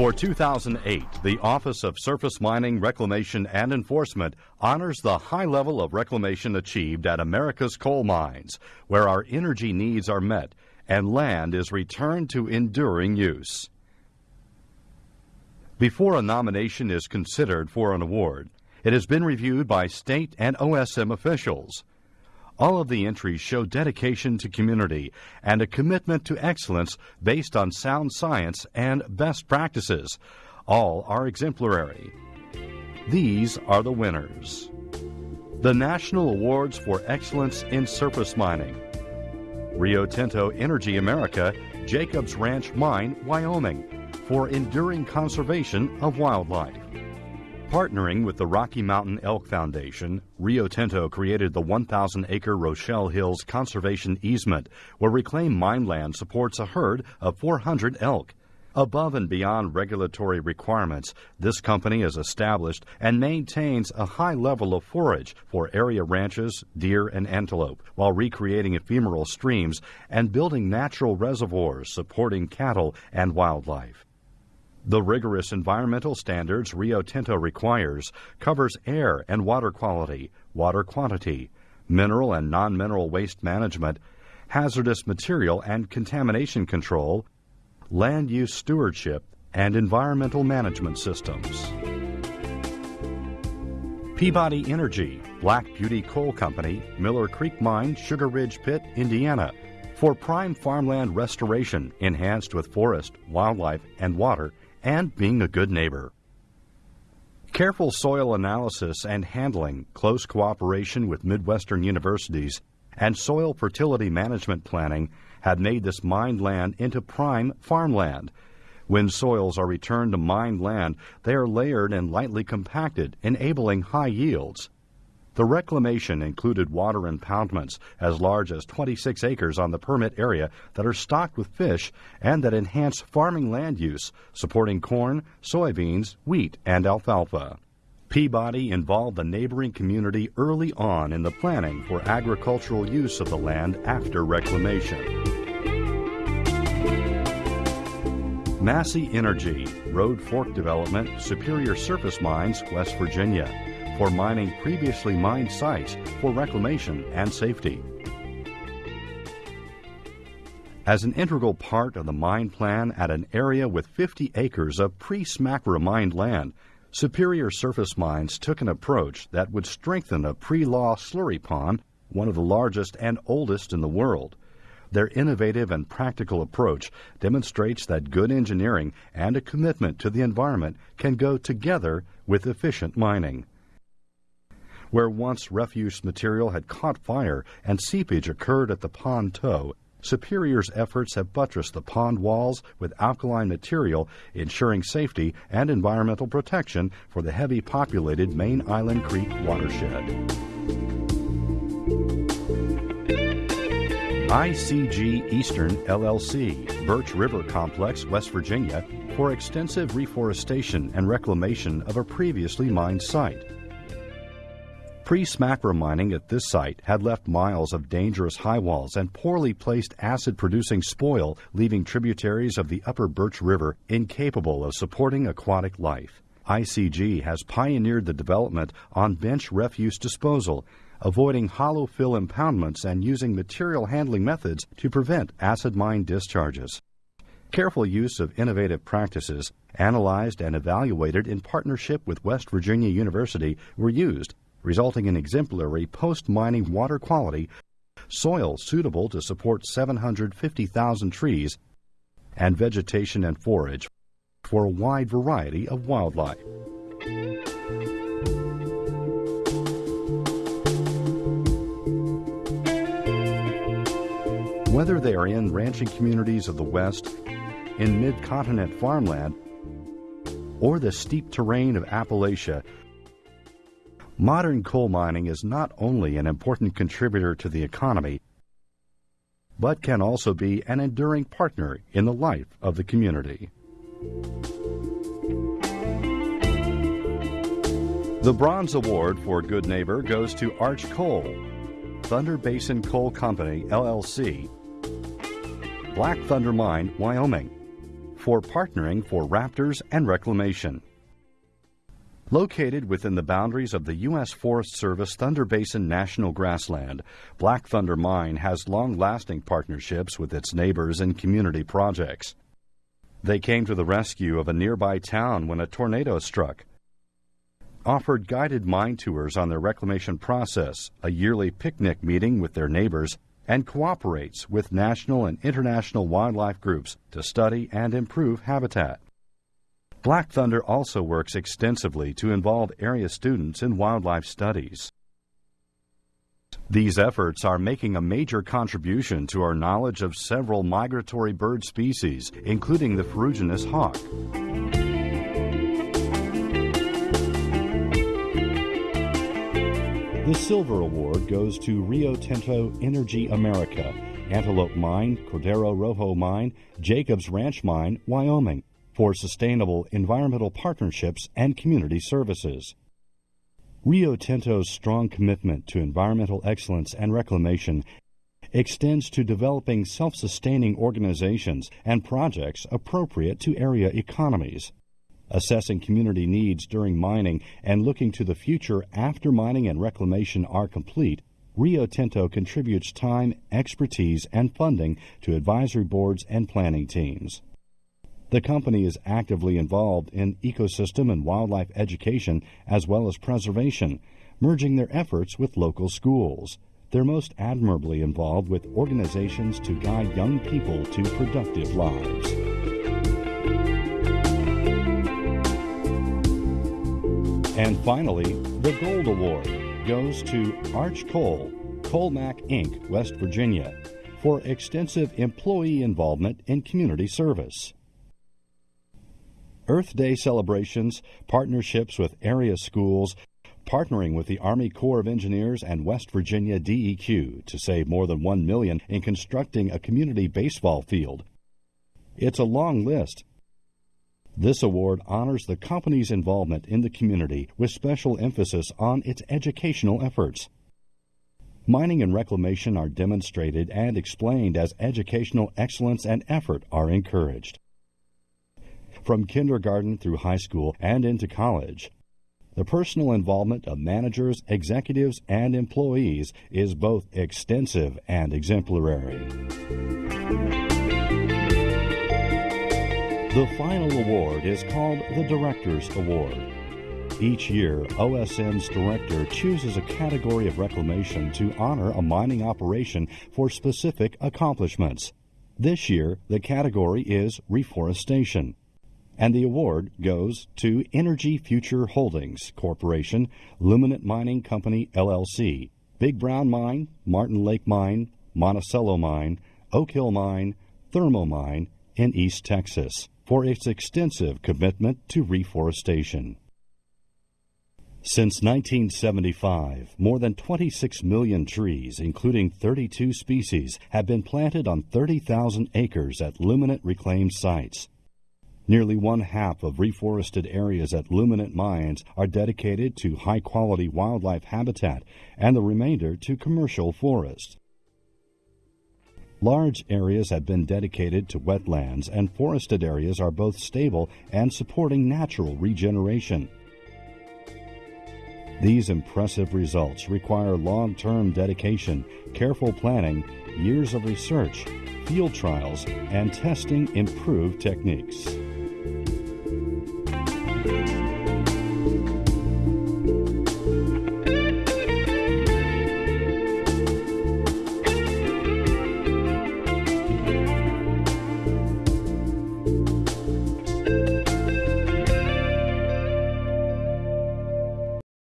For 2008, the Office of Surface Mining, Reclamation, and Enforcement honors the high level of reclamation achieved at America's coal mines, where our energy needs are met and land is returned to enduring use. Before a nomination is considered for an award, it has been reviewed by state and OSM officials. All of the entries show dedication to community and a commitment to excellence based on sound science and best practices. All are exemplary. These are the winners. The National Awards for Excellence in Surface Mining. Rio Tinto Energy America, Jacobs Ranch Mine, Wyoming, for enduring conservation of wildlife. Partnering with the Rocky Mountain Elk Foundation, Rio Tinto created the 1,000 acre Rochelle Hills Conservation Easement, where reclaimed mine land supports a herd of 400 elk. Above and beyond regulatory requirements, this company has established and maintains a high level of forage for area ranches, deer, and antelope, while recreating ephemeral streams and building natural reservoirs supporting cattle and wildlife. The rigorous environmental standards Rio Tinto requires covers air and water quality, water quantity, mineral and non-mineral waste management, hazardous material and contamination control, land use stewardship, and environmental management systems. Peabody Energy, Black Beauty Coal Company, Miller Creek Mine, Sugar Ridge Pit, Indiana, for prime farmland restoration enhanced with forest, wildlife, and water and being a good neighbor. Careful soil analysis and handling, close cooperation with Midwestern universities, and soil fertility management planning had made this mined land into prime farmland. When soils are returned to mined land, they are layered and lightly compacted, enabling high yields. The reclamation included water impoundments as large as 26 acres on the permit area that are stocked with fish and that enhance farming land use, supporting corn, soybeans, wheat, and alfalfa. Peabody involved the neighboring community early on in the planning for agricultural use of the land after reclamation. Massey Energy, Road Fork Development, Superior Surface Mines, West Virginia for mining previously mined sites for reclamation and safety. As an integral part of the mine plan at an area with 50 acres of pre-SMCRA mined land, Superior Surface Mines took an approach that would strengthen a pre-law slurry pond, one of the largest and oldest in the world. Their innovative and practical approach demonstrates that good engineering and a commitment to the environment can go together with efficient mining. Where once refuse material had caught fire and seepage occurred at the pond toe, Superior's efforts have buttressed the pond walls with alkaline material, ensuring safety and environmental protection for the heavy populated Main Island Creek watershed. ICG Eastern LLC, Birch River Complex, West Virginia, for extensive reforestation and reclamation of a previously mined site. Pre-SMCRA mining at this site had left miles of dangerous high walls and poorly placed acid-producing spoil, leaving tributaries of the upper Birch River incapable of supporting aquatic life. ICG has pioneered the development on bench refuse disposal, avoiding hollow fill impoundments and using material handling methods to prevent acid mine discharges. Careful use of innovative practices, analyzed and evaluated in partnership with West Virginia University, were used resulting in exemplary post-mining water quality, soil suitable to support 750,000 trees, and vegetation and forage for a wide variety of wildlife. Whether they are in ranching communities of the West, in mid-continent farmland, or the steep terrain of Appalachia, Modern coal mining is not only an important contributor to the economy, but can also be an enduring partner in the life of the community. The Bronze Award for Good Neighbor goes to Arch Coal, Thunder Basin Coal Company, LLC, Black Thunder Mine, Wyoming, for partnering for raptors and reclamation. Located within the boundaries of the U.S. Forest Service Thunder Basin National Grassland, Black Thunder Mine has long lasting partnerships with its neighbors and community projects. They came to the rescue of a nearby town when a tornado struck, offered guided mine tours on their reclamation process, a yearly picnic meeting with their neighbors, and cooperates with national and international wildlife groups to study and improve habitat. Black Thunder also works extensively to involve area students in wildlife studies. These efforts are making a major contribution to our knowledge of several migratory bird species, including the ferruginous hawk. The Silver Award goes to Rio Tinto Energy America, Antelope Mine, Cordero Rojo Mine, Jacobs Ranch Mine, Wyoming for sustainable environmental partnerships and community services. Rio Tinto's strong commitment to environmental excellence and reclamation extends to developing self sustaining organizations and projects appropriate to area economies. Assessing community needs during mining and looking to the future after mining and reclamation are complete, Rio Tinto contributes time, expertise, and funding to advisory boards and planning teams. The company is actively involved in ecosystem and wildlife education as well as preservation, merging their efforts with local schools. They're most admirably involved with organizations to guide young people to productive lives. And finally, the Gold Award goes to Arch Coal, Coal-Mac Inc., West Virginia, for extensive employee involvement in community service. Earth Day celebrations, partnerships with area schools, partnering with the Army Corps of Engineers and West Virginia DEQ to save more than 1 million in constructing a community baseball field. It's a long list. This award honors the company's involvement in the community with special emphasis on its educational efforts. Mining and reclamation are demonstrated and explained as educational excellence and effort are encouraged from kindergarten through high school and into college. The personal involvement of managers, executives, and employees is both extensive and exemplary. The final award is called the Director's Award. Each year, OSM's director chooses a category of reclamation to honor a mining operation for specific accomplishments. This year, the category is reforestation and the award goes to Energy Future Holdings Corporation, Luminant Mining Company LLC, Big Brown Mine, Martin Lake Mine, Monticello Mine, Oak Hill Mine, Thermo Mine in East Texas for its extensive commitment to reforestation. Since 1975, more than 26 million trees, including 32 species, have been planted on 30,000 acres at Luminant reclaimed sites. Nearly one half of reforested areas at Luminant Mines are dedicated to high quality wildlife habitat and the remainder to commercial forests. Large areas have been dedicated to wetlands, and forested areas are both stable and supporting natural regeneration. These impressive results require long term dedication, careful planning, years of research, field trials, and testing improved techniques.